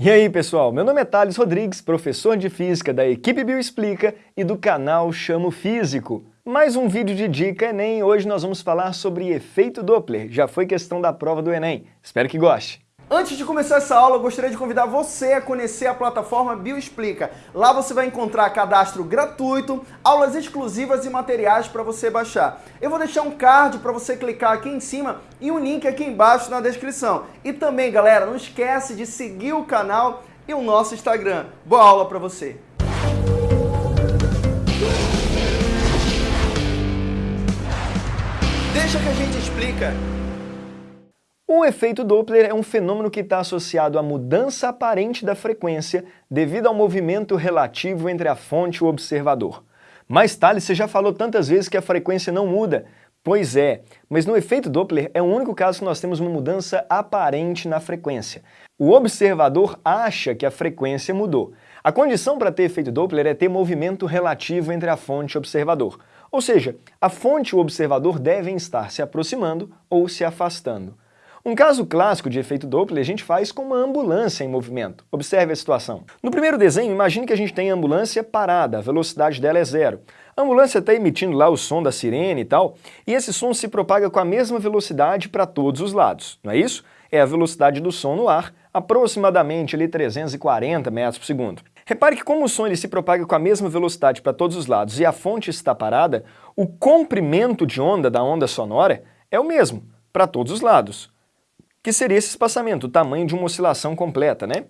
E aí pessoal, meu nome é Thales Rodrigues, professor de Física da equipe Bioexplica e do canal Chamo Físico. Mais um vídeo de dica Enem, hoje nós vamos falar sobre efeito Doppler, já foi questão da prova do Enem, espero que goste. Antes de começar essa aula, eu gostaria de convidar você a conhecer a plataforma Bioexplica. Lá você vai encontrar cadastro gratuito, aulas exclusivas e materiais para você baixar. Eu vou deixar um card para você clicar aqui em cima e um link aqui embaixo na descrição. E também, galera, não esquece de seguir o canal e o nosso Instagram. Boa aula para você! Deixa que a gente explica. O efeito Doppler é um fenômeno que está associado à mudança aparente da frequência devido ao movimento relativo entre a fonte e o observador. Mas Thales, você já falou tantas vezes que a frequência não muda. Pois é, mas no efeito Doppler é o único caso que nós temos uma mudança aparente na frequência. O observador acha que a frequência mudou. A condição para ter efeito Doppler é ter movimento relativo entre a fonte e o observador. Ou seja, a fonte e o observador devem estar se aproximando ou se afastando. Um caso clássico de efeito Doppler a gente faz com uma ambulância em movimento. Observe a situação. No primeiro desenho, imagine que a gente tem a ambulância parada, a velocidade dela é zero. A ambulância está emitindo lá o som da sirene e tal, e esse som se propaga com a mesma velocidade para todos os lados, não é isso? É a velocidade do som no ar, aproximadamente ali 340 metros por segundo. Repare que como o som ele se propaga com a mesma velocidade para todos os lados e a fonte está parada, o comprimento de onda da onda sonora é o mesmo para todos os lados que seria esse espaçamento, o tamanho de uma oscilação completa, né?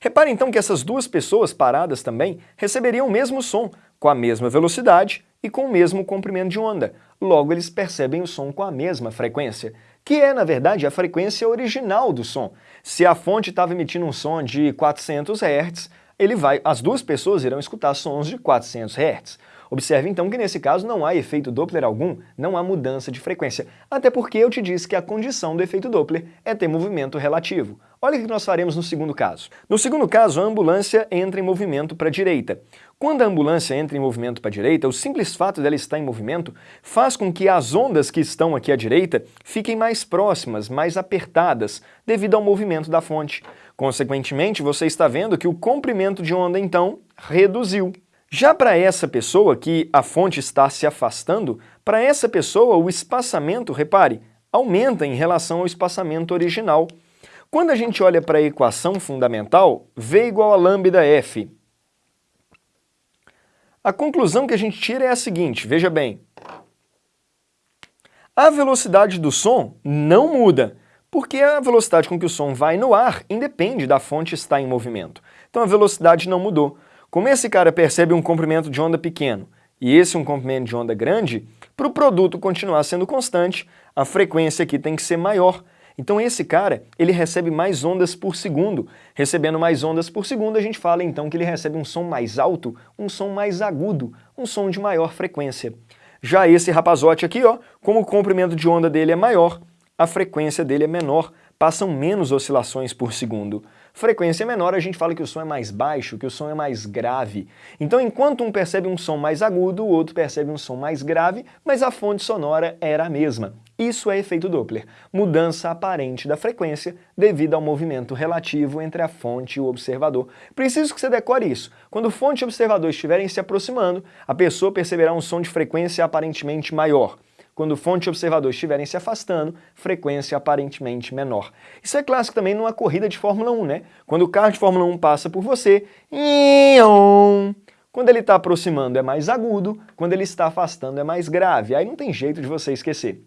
Repare então que essas duas pessoas paradas também receberiam o mesmo som, com a mesma velocidade e com o mesmo comprimento de onda. Logo, eles percebem o som com a mesma frequência, que é, na verdade, a frequência original do som. Se a fonte estava emitindo um som de 400 Hz, ele vai, as duas pessoas irão escutar sons de 400 Hz. Observe então que nesse caso não há efeito Doppler algum, não há mudança de frequência, até porque eu te disse que a condição do efeito Doppler é ter movimento relativo. Olha o que nós faremos no segundo caso. No segundo caso, a ambulância entra em movimento para a direita. Quando a ambulância entra em movimento para a direita, o simples fato dela estar em movimento faz com que as ondas que estão aqui à direita fiquem mais próximas, mais apertadas, devido ao movimento da fonte. Consequentemente, você está vendo que o comprimento de onda, então, reduziu. Já para essa pessoa que a fonte está se afastando, para essa pessoa o espaçamento, repare, aumenta em relação ao espaçamento original. Quando a gente olha para a equação fundamental, V igual a lambda F. A conclusão que a gente tira é a seguinte, veja bem. A velocidade do som não muda, porque a velocidade com que o som vai no ar independe da fonte estar em movimento. Então a velocidade não mudou. Como esse cara percebe um comprimento de onda pequeno e esse um comprimento de onda grande, para o produto continuar sendo constante, a frequência aqui tem que ser maior. Então esse cara, ele recebe mais ondas por segundo. Recebendo mais ondas por segundo, a gente fala então que ele recebe um som mais alto, um som mais agudo, um som de maior frequência. Já esse rapazote aqui, ó, como o comprimento de onda dele é maior, a frequência dele é menor, passam menos oscilações por segundo. Frequência menor, a gente fala que o som é mais baixo, que o som é mais grave. Então, enquanto um percebe um som mais agudo, o outro percebe um som mais grave, mas a fonte sonora era a mesma. Isso é efeito Doppler, mudança aparente da frequência devido ao movimento relativo entre a fonte e o observador. Preciso que você decore isso. Quando fonte e observador estiverem se aproximando, a pessoa perceberá um som de frequência aparentemente maior quando fonte e observador estiverem se afastando, frequência aparentemente menor. Isso é clássico também numa corrida de Fórmula 1, né? Quando o carro de Fórmula 1 passa por você, quando ele está aproximando é mais agudo, quando ele está afastando é mais grave. Aí não tem jeito de você esquecer.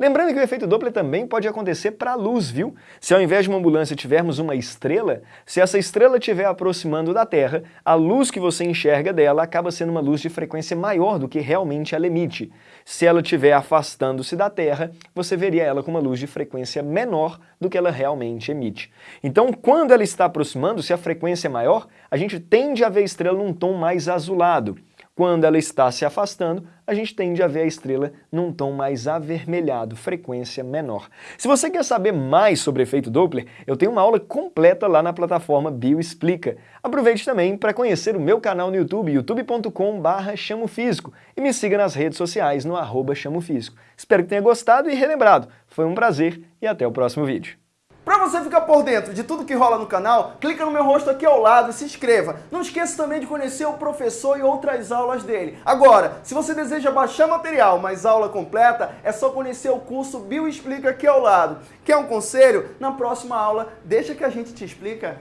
Lembrando que o efeito Doppler também pode acontecer para a luz, viu? Se ao invés de uma ambulância tivermos uma estrela, se essa estrela estiver aproximando da Terra, a luz que você enxerga dela acaba sendo uma luz de frequência maior do que realmente ela emite. Se ela estiver afastando-se da Terra, você veria ela com uma luz de frequência menor do que ela realmente emite. Então, quando ela está aproximando, se a frequência é maior, a gente tende a ver a estrela num tom mais azulado. Quando ela está se afastando, a gente tende a ver a estrela num tom mais avermelhado, frequência menor. Se você quer saber mais sobre efeito Doppler, eu tenho uma aula completa lá na plataforma Bioexplica. Aproveite também para conhecer o meu canal no YouTube, youtube.com.br chamofísico e me siga nas redes sociais no arroba chamofísico. Espero que tenha gostado e relembrado. Foi um prazer e até o próximo vídeo. Para você ficar por dentro de tudo que rola no canal, clica no meu rosto aqui ao lado e se inscreva. Não esqueça também de conhecer o professor e outras aulas dele. Agora, se você deseja baixar material, mas aula completa, é só conhecer o curso Bio Explica aqui ao lado. Quer um conselho? Na próxima aula, deixa que a gente te explica.